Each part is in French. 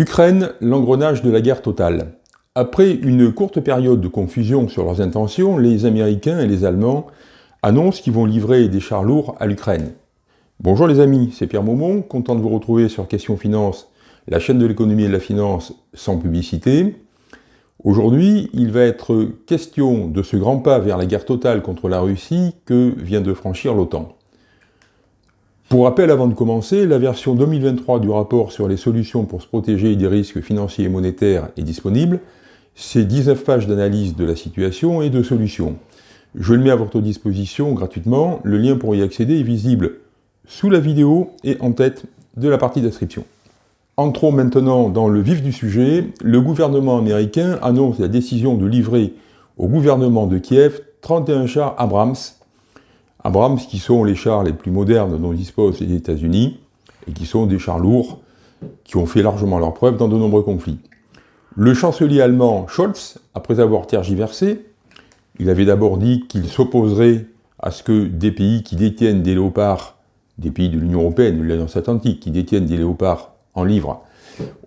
Ukraine, l'engrenage de la guerre totale. Après une courte période de confusion sur leurs intentions, les Américains et les Allemands annoncent qu'ils vont livrer des chars lourds à l'Ukraine. Bonjour les amis, c'est Pierre Maumont, content de vous retrouver sur Question Finance, la chaîne de l'économie et de la finance sans publicité. Aujourd'hui, il va être question de ce grand pas vers la guerre totale contre la Russie que vient de franchir l'OTAN. Pour rappel, avant de commencer, la version 2023 du rapport sur les solutions pour se protéger des risques financiers et monétaires est disponible. C'est 19 pages d'analyse de la situation et de solutions. Je le mets à votre disposition gratuitement. Le lien pour y accéder est visible sous la vidéo et en tête de la partie description. Entrons maintenant dans le vif du sujet. Le gouvernement américain annonce la décision de livrer au gouvernement de Kiev 31 chars Abrams Abrams, qui sont les chars les plus modernes dont disposent les États-Unis, et qui sont des chars lourds, qui ont fait largement leur preuve dans de nombreux conflits. Le chancelier allemand Scholz, après avoir tergiversé, il avait d'abord dit qu'il s'opposerait à ce que des pays qui détiennent des léopards, des pays de l'Union Européenne, de l'Alliance Atlantique, qui détiennent des léopards en livre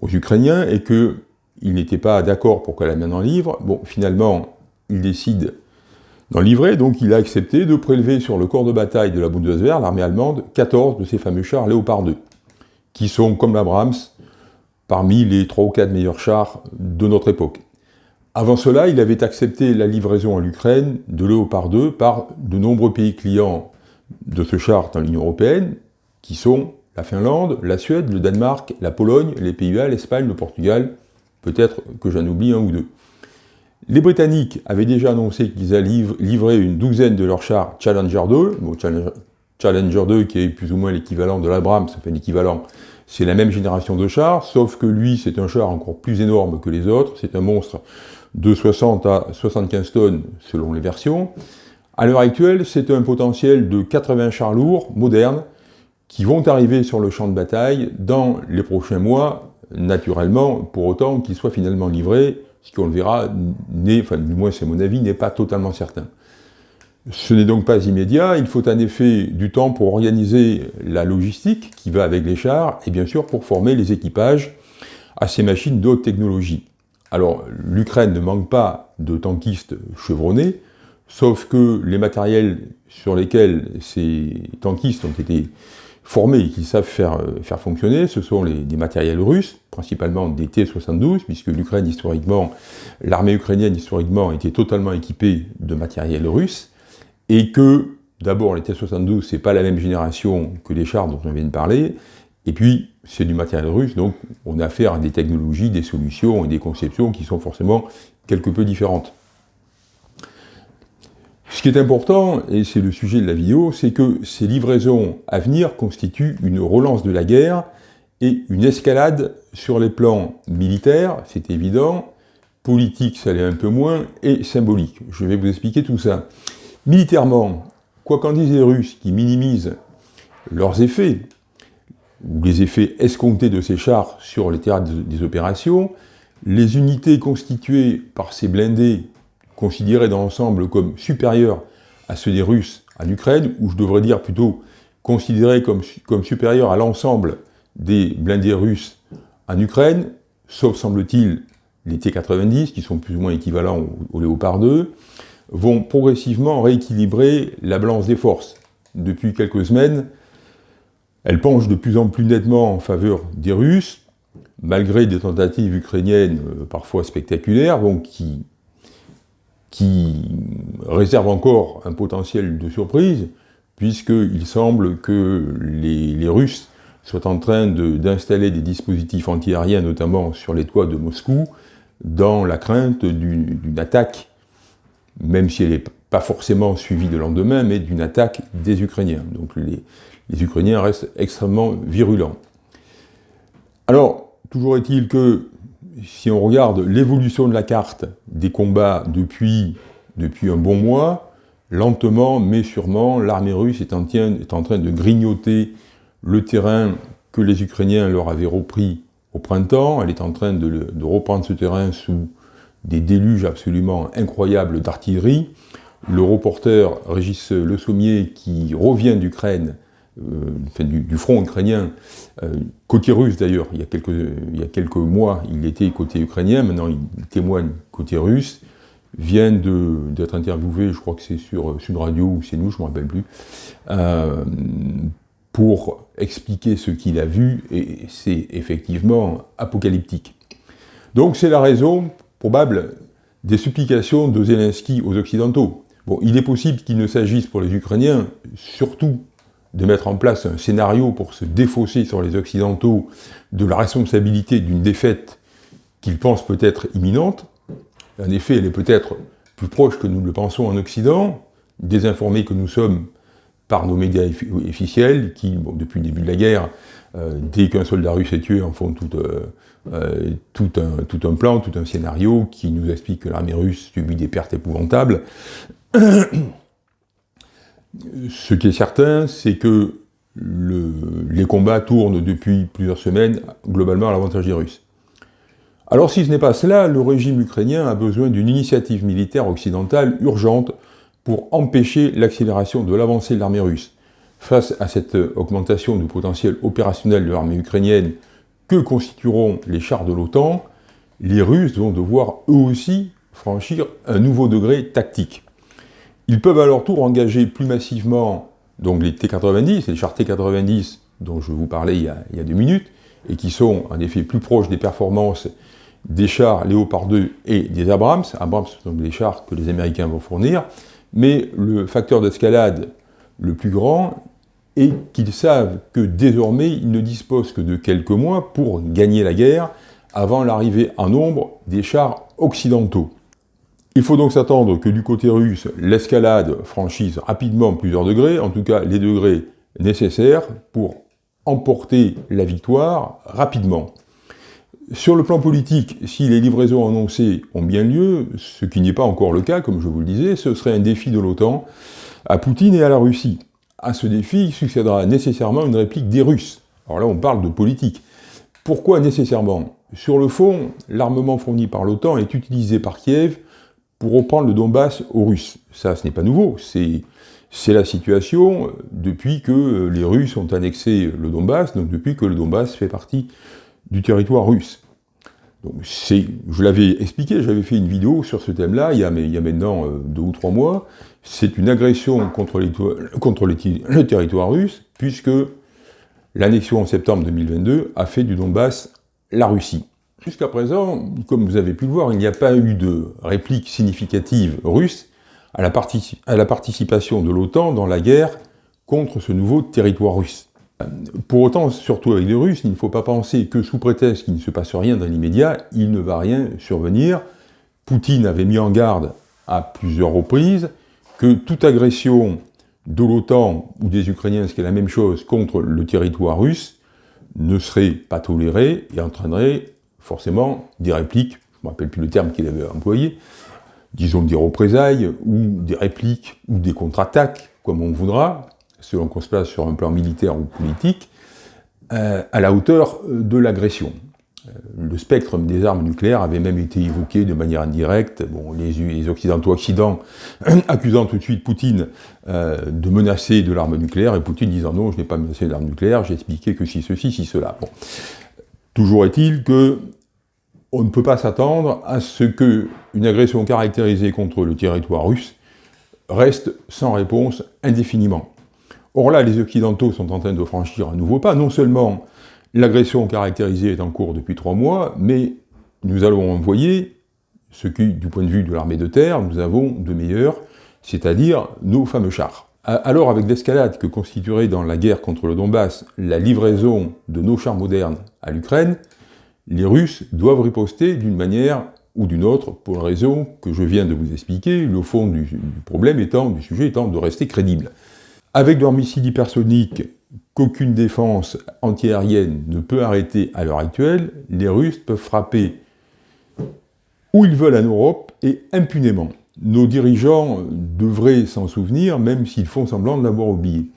aux Ukrainiens, et qu'il n'était pas d'accord pour qu'elle amène en livre. Bon, finalement, il décide dans le livret, donc, il a accepté de prélever sur le corps de bataille de la Bundeswehr, l'armée allemande, 14 de ces fameux chars Léopard 2, qui sont, comme l'Abrams, parmi les 3 ou 4 meilleurs chars de notre époque. Avant cela, il avait accepté la livraison à l'Ukraine de Léopard 2 par de nombreux pays clients de ce char dans l'Union Européenne, qui sont la Finlande, la Suède, le Danemark, la Pologne, les Pays-Bas, l'Espagne, le Portugal, peut-être que j'en oublie un ou deux. Les Britanniques avaient déjà annoncé qu'ils allaient livrer une douzaine de leurs chars Challenger 2, Challenger 2 qui est plus ou moins l'équivalent de l'Abrams, enfin l'équivalent, c'est la même génération de chars, sauf que lui c'est un char encore plus énorme que les autres, c'est un monstre de 60 à 75 tonnes selon les versions. À l'heure actuelle, c'est un potentiel de 80 chars lourds, modernes, qui vont arriver sur le champ de bataille dans les prochains mois, naturellement, pour autant qu'ils soient finalement livrés ce qu'on le verra, enfin du moins c'est mon avis, n'est pas totalement certain. Ce n'est donc pas immédiat, il faut en effet du temps pour organiser la logistique qui va avec les chars, et bien sûr pour former les équipages à ces machines d'autres technologies. Alors l'Ukraine ne manque pas de tankistes chevronnés, sauf que les matériels sur lesquels ces tankistes ont été formés et qui savent faire, euh, fonctionner, ce sont des matériels russes, principalement des T-72, puisque l'armée ukrainienne, historiquement, était totalement équipée de matériel russe, et que, d'abord, les T-72, c'est pas la même génération que les chars dont on vient de parler, et puis, c'est du matériel russe, donc on a affaire à des technologies, des solutions et des conceptions qui sont forcément quelque peu différentes. Ce qui est important, et c'est le sujet de la vidéo, c'est que ces livraisons à venir constituent une relance de la guerre et une escalade sur les plans militaires, c'est évident, politique, ça l'est un peu moins, et symbolique. Je vais vous expliquer tout ça. Militairement, quoi qu'en disent les Russes, qui minimisent leurs effets, ou les effets escomptés de ces chars sur les théâtres des opérations, les unités constituées par ces blindés considérés dans l'ensemble comme supérieurs à ceux des Russes en Ukraine, ou je devrais dire plutôt considérés comme, comme supérieurs à l'ensemble des blindés russes en Ukraine, sauf semble-t-il les T-90, qui sont plus ou moins équivalents au, Léopard 2, vont progressivement rééquilibrer la balance des forces. Depuis quelques semaines, elle penche de plus en plus nettement en faveur des Russes, malgré des tentatives ukrainiennes euh, parfois spectaculaires, donc qui qui réserve encore un potentiel de surprise, puisqu'il semble que les, Russes soient en train d'installer des dispositifs antiaériens, notamment sur les toits de Moscou, dans la crainte d'une attaque, même si elle n'est pas forcément suivie de lendemain, mais d'une attaque des Ukrainiens. Donc les, les Ukrainiens restent extrêmement virulents. Alors, toujours est-il que si on regarde l'évolution de la carte des combats depuis, depuis un bon mois, lentement mais sûrement, l'armée russe est en, est en, train de grignoter le terrain que les Ukrainiens leur avaient repris au printemps. Elle est en train de, de reprendre ce terrain sous des déluges absolument incroyables d'artillerie. Le reporter Régis Le Sommier, qui revient d'Ukraine, du, front ukrainien, côté russe d'ailleurs, il, y a quelques mois, il était côté ukrainien, maintenant il témoigne côté russe, vient d'être interviewé, je crois que c'est sur Sud Radio ou c'est nous, je ne me rappelle plus, pour expliquer ce qu'il a vu, et c'est effectivement apocalyptique. Donc c'est la raison probable des supplications de Zelensky aux Occidentaux. Bon, il est possible qu'il ne s'agisse pour les Ukrainiens surtout de mettre en place un scénario pour se défausser sur les Occidentaux de la responsabilité d'une défaite qu'ils pensent peut-être imminente. En effet, elle est peut-être plus proche que nous le pensons en Occident, désinformés que nous sommes par nos médias officiels, qui, depuis le début de la guerre, euh, dès qu'un soldat russe est tué, en font euh, euh, tout, un, plan, tout un scénario qui nous explique que l'armée russe subit des pertes épouvantables. Ce qui est certain, c'est que le, les combats tournent depuis plusieurs semaines, globalement à l'avantage des Russes. Alors si ce n'est pas cela, le régime ukrainien a besoin d'une initiative militaire occidentale urgente pour empêcher l'accélération de l'avancée de l'armée russe. Face à cette augmentation du potentiel opérationnel de l'armée ukrainienne que constitueront les chars de l'OTAN, les Russes vont devoir eux aussi franchir un nouveau degré tactique. Ils peuvent à leur tour engager plus massivement donc les T-90, les chars T-90 dont je vous parlais il y, a, il y, a, deux minutes, et qui sont en effet plus proches des performances des chars Léopard 2 et des Abrams, Abrams donc les chars que les Américains vont fournir, mais le facteur d'escalade le plus grand est qu'ils savent que désormais ils ne disposent que de quelques mois pour gagner la guerre avant l'arrivée en nombre des chars occidentaux. Il faut donc s'attendre que du côté russe, l'escalade franchisse rapidement plusieurs degrés, en tout cas les degrés nécessaires pour emporter la victoire rapidement. Sur le plan politique, si les livraisons annoncées ont bien lieu, ce qui n'est pas encore le cas, comme je vous le disais, ce serait un défi de l'OTAN à Poutine et à la Russie. À ce défi succédera nécessairement une réplique des Russes. Alors là, on parle de politique. Pourquoi nécessairement? Sur le fond, l'armement fourni par l'OTAN est utilisé par Kiev pour reprendre le Donbass aux Russes. Ça, ce n'est pas nouveau, c'est la situation depuis que les Russes ont annexé le Donbass, donc depuis que le Donbass fait partie du territoire russe. Donc je l'avais expliqué, j'avais fait une vidéo sur ce thème-là, il, y a maintenant euh, deux ou trois mois. C'est une agression contre, le territoire russe, puisque l'annexion en septembre 2022 a fait du Donbass la Russie. Jusqu'à présent, comme vous avez pu le voir, il n'y a pas eu de réplique significative russe à la, participation de l'OTAN dans la guerre contre ce nouveau territoire russe. Pour autant, surtout avec les Russes, il ne faut pas penser que sous prétexte qu'il ne se passe rien dans l'immédiat, il ne va rien survenir. Poutine avait mis en garde à plusieurs reprises que toute agression de l'OTAN ou des Ukrainiens, ce qui est la même chose, contre le territoire russe, ne serait pas tolérée et entraînerait forcément des répliques, je ne me rappelle plus le terme qu'il avait employé, disons des représailles, ou des répliques, ou des contre-attaques, comme on voudra, selon qu'on se place sur un plan militaire ou politique, euh, à la hauteur euh, de l'agression. Euh, le spectre des armes nucléaires avait même été évoqué de manière indirecte, les, Occidentaux accidents accusant tout de suite Poutine de menacer de l'arme nucléaire, et Poutine disant non, je n'ai pas menacé l'arme nucléaire, j'ai expliqué que si ceci, si cela. Toujours est-il que on ne peut pas s'attendre à ce qu'une agression caractérisée contre le territoire russe reste sans réponse indéfiniment. Or là, les Occidentaux sont en train de franchir un nouveau pas. Non seulement l'agression caractérisée est en cours depuis trois mois, mais nous allons envoyer ce qui, du point de vue de l'armée de terre, nous avons de meilleurs, c'est-à-dire nos fameux chars. Alors, avec l'escalade que constituerait dans la guerre contre le Donbass la livraison de nos chars modernes à l'Ukraine, les Russes doivent riposter d'une manière ou d'une autre, pour la raison que je viens de vous expliquer, le fond du, du problème étant, du sujet étant de rester crédible. Avec leurs missiles hypersoniques qu'aucune défense antiaérienne ne peut arrêter à l'heure actuelle, les Russes peuvent frapper où ils veulent en Europe et impunément. Nos dirigeants devraient s'en souvenir, même s'ils font semblant de l'avoir oublié.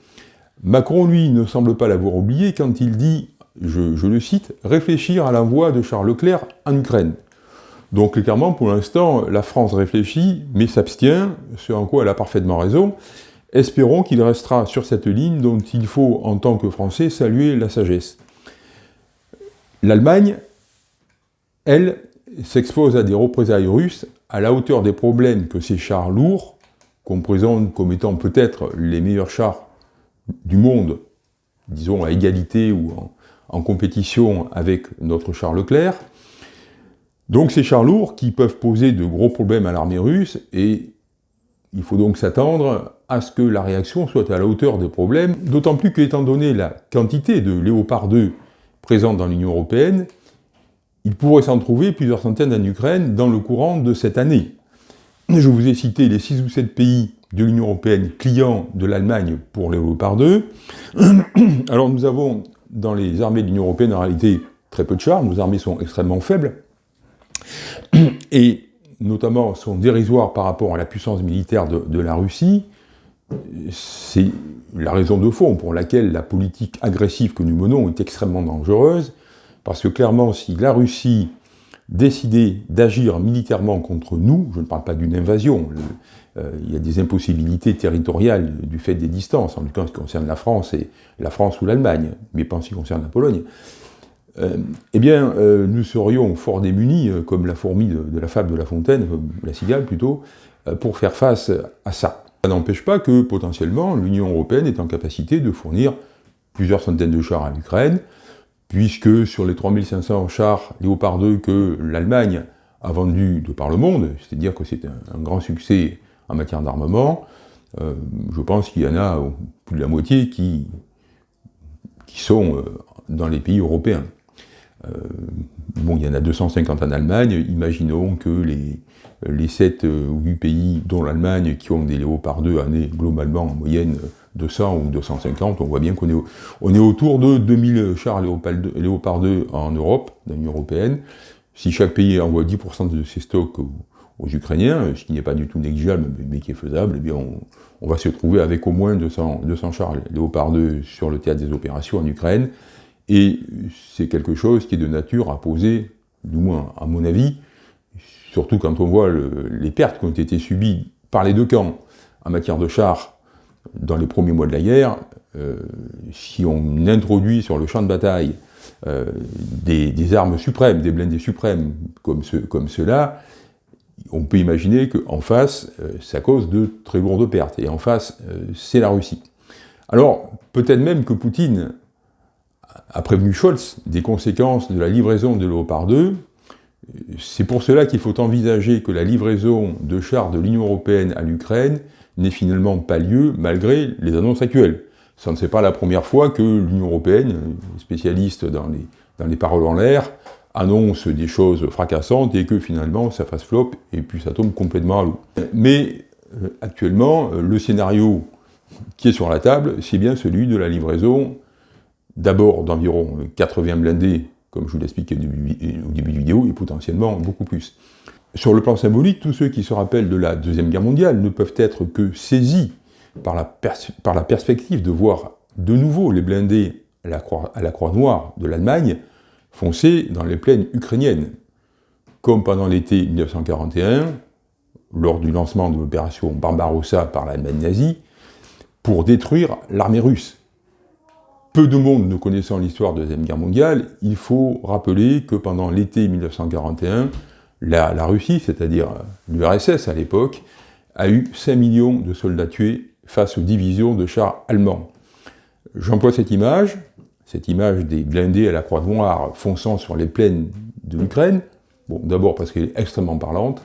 Macron, lui, ne semble pas l'avoir oublié quand il dit, je, le cite, « réfléchir à l'envoi de Charles Leclerc en Ukraine ». Donc clairement, pour l'instant, la France réfléchit, mais s'abstient, ce en quoi elle a parfaitement raison, espérons qu'il restera sur cette ligne dont il faut, en tant que Français, saluer la sagesse. L'Allemagne, elle, s'expose à des représailles russes à la hauteur des problèmes que ces chars lourds, qu'on présente comme étant peut-être les meilleurs chars du monde, disons à égalité ou en, compétition avec notre char Leclerc, donc ces chars lourds qui peuvent poser de gros problèmes à l'armée russe et il faut donc s'attendre à ce que la réaction soit à la hauteur des problèmes, d'autant plus qu'étant donné la quantité de Léopard 2 présente dans l'Union Européenne, il pourrait s'en trouver plusieurs centaines en Ukraine dans le courant de cette année. Je vous ai cité les 6 ou 7 pays de l'Union Européenne clients de l'Allemagne pour Léopard 2. Alors nous avons dans les armées de l'Union Européenne en réalité très peu de chars, nos armées sont extrêmement faibles, et notamment sont dérisoires par rapport à la puissance militaire de, la Russie, c'est la raison de fond pour laquelle la politique agressive que nous menons est extrêmement dangereuse, parce que clairement, si la Russie décidait d'agir militairement contre nous, je ne parle pas d'une invasion, euh, il y a des impossibilités territoriales du fait des distances, en tout cas en ce qui concerne la France, et la France ou l'Allemagne, mais pas en ce qui concerne la Pologne, euh, eh bien, euh, nous serions fort démunis, comme la fourmi de, la fable de La Fontaine, la cigale plutôt, pour faire face à ça. Ça n'empêche pas que, potentiellement, l'Union Européenne est en capacité de fournir plusieurs centaines de chars à l'Ukraine, puisque sur les 3500 chars Léopard 2 que l'Allemagne a vendus de par le monde, c'est-à-dire que c'est un, grand succès en matière d'armement, je pense qu'il y en a plus de la moitié qui, sont dans les pays européens. Euh, bon, il y en a 250 en Allemagne, imaginons que les, les 7 euh, ou 8 pays, dont l'Allemagne, qui ont des Léopard 2 années globalement en moyenne 200 ou 250, on voit bien qu'on est, autour de 2000 chars Léopard 2, en Europe, dans l'Union Européenne. Si chaque pays envoie 10% de ses stocks aux, Ukrainiens, ce qui n'est pas du tout négligeable, mais, qui est faisable, eh bien on, va se trouver avec au moins 200, 200 chars Léopard 2 sur le théâtre des opérations en Ukraine, et c'est quelque chose qui est de nature à poser, du moins à mon avis, surtout quand on voit les pertes qui ont été subies par les deux camps en matière de chars dans les premiers mois de la guerre, euh, si on introduit sur le champ de bataille euh, des, armes suprêmes, des blindés suprêmes comme, comme ceux-là, on peut imaginer qu'en face, euh, ça cause de très lourdes pertes. Et en face, c'est la Russie. Alors, peut-être même que Poutine a prévenu Scholz des conséquences de la livraison de Léopard 2. C'est pour cela qu'il faut envisager que la livraison de chars de l'Union Européenne à l'Ukraine n'ait finalement pas lieu malgré les annonces actuelles. Ce n'est pas la première fois que l'Union Européenne, spécialiste dans les, paroles en l'air, annonce des choses fracassantes et que finalement ça fasse flop et puis ça tombe complètement à l'eau. Mais euh, actuellement, le scénario qui est sur la table, c'est bien celui de la livraison d'abord d'environ 80 blindés, comme je vous l'expliquais au début de vidéo, et potentiellement beaucoup plus. Sur le plan symbolique, tous ceux qui se rappellent de la Deuxième Guerre mondiale ne peuvent être que saisis par la, perspective de voir de nouveau les blindés à la Croix, à la croix Noire de l'Allemagne foncer dans les plaines ukrainiennes, comme pendant l'été 1941, lors du lancement de l'opération Barbarossa par l'Allemagne nazie, pour détruire l'armée russe. Peu de monde ne connaissant l'histoire de la Deuxième Guerre mondiale, il faut rappeler que pendant l'été 1941, la, Russie, c'est-à-dire l'URSS à l'époque, a eu 5 millions de soldats tués face aux divisions de chars allemands. J'emploie cette image, cette image des blindés à la croix noire fonçant sur les plaines de l'Ukraine, d'abord parce qu'elle est extrêmement parlante,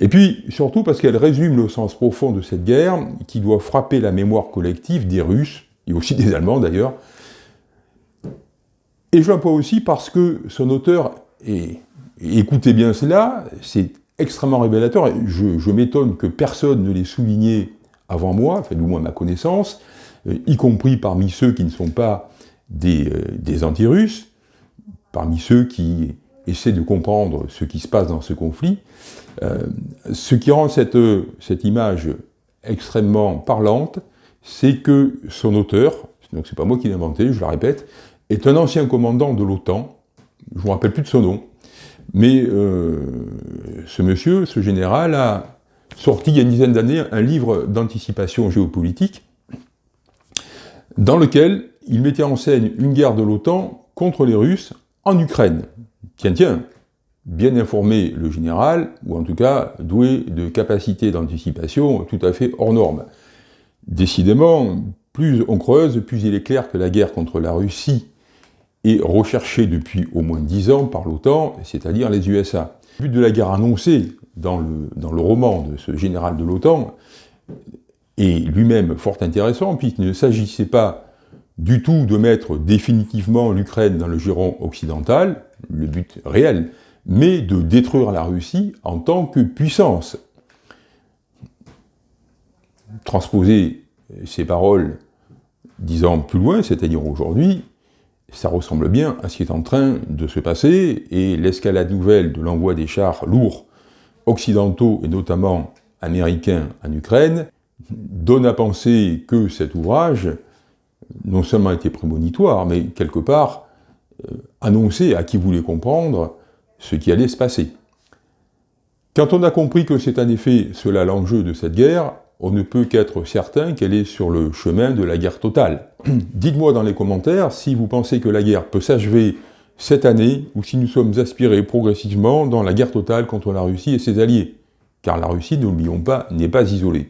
et puis surtout parce qu'elle résume le sens profond de cette guerre qui doit frapper la mémoire collective des Russes, et aussi des Allemands d'ailleurs. Et je l'emploie aussi parce que son auteur, et, écoutez bien cela, c'est extrêmement révélateur, je, m'étonne que personne ne l'ait souligné avant moi, enfin du moins ma connaissance, euh, y compris parmi ceux qui ne sont pas des, euh, des anti-russes, parmi ceux qui essaient de comprendre ce qui se passe dans ce conflit. Euh, ce qui rend cette, cette image extrêmement parlante, c'est que son auteur, donc c'est pas moi qui l'ai inventé, je la répète, est un ancien commandant de l'OTAN, je ne me rappelle plus de son nom, mais euh, ce monsieur, ce général, a sorti il y a une dizaine d'années un livre d'anticipation géopolitique dans lequel il mettait en scène une guerre de l'OTAN contre les Russes en Ukraine. Tiens, tiens, bien informé le général, ou en tout cas doué de capacités d'anticipation tout à fait hors normes. Décidément, plus on creuse, plus il est clair que la guerre contre la Russie est recherchée depuis au moins dix ans par l'OTAN, c'est-à-dire les USA. Le but de la guerre annoncée dans le, dans le roman de ce général de l'OTAN est lui-même fort intéressant, puisqu'il ne s'agissait pas du tout de mettre définitivement l'Ukraine dans le giron occidental, le but réel, mais de détruire la Russie en tant que puissance. Transposer ces paroles dix ans plus loin, c'est-à-dire aujourd'hui, ça ressemble bien à ce qui est en train de se passer, et l'escalade nouvelle de l'envoi des chars lourds occidentaux, et notamment américains, en Ukraine, donne à penser que cet ouvrage non seulement était prémonitoire, mais quelque part euh, annonçait à qui voulait comprendre ce qui allait se passer. Quand on a compris que c'est en effet cela l'enjeu de cette guerre, on ne peut qu'être certain qu'elle est sur le chemin de la guerre totale. Dites-moi dans les commentaires si vous pensez que la guerre peut s'achever cette année, ou si nous sommes aspirés progressivement dans la guerre totale contre la Russie et ses alliés. Car la Russie, n'oublions pas, n'est pas isolée.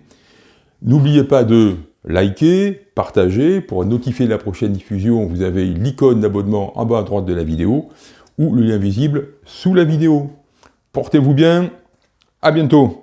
N'oubliez pas de liker, partager, pour notifier la prochaine diffusion, vous avez l'icône d'abonnement en bas à droite de la vidéo, ou le lien visible sous la vidéo. Portez-vous bien, à bientôt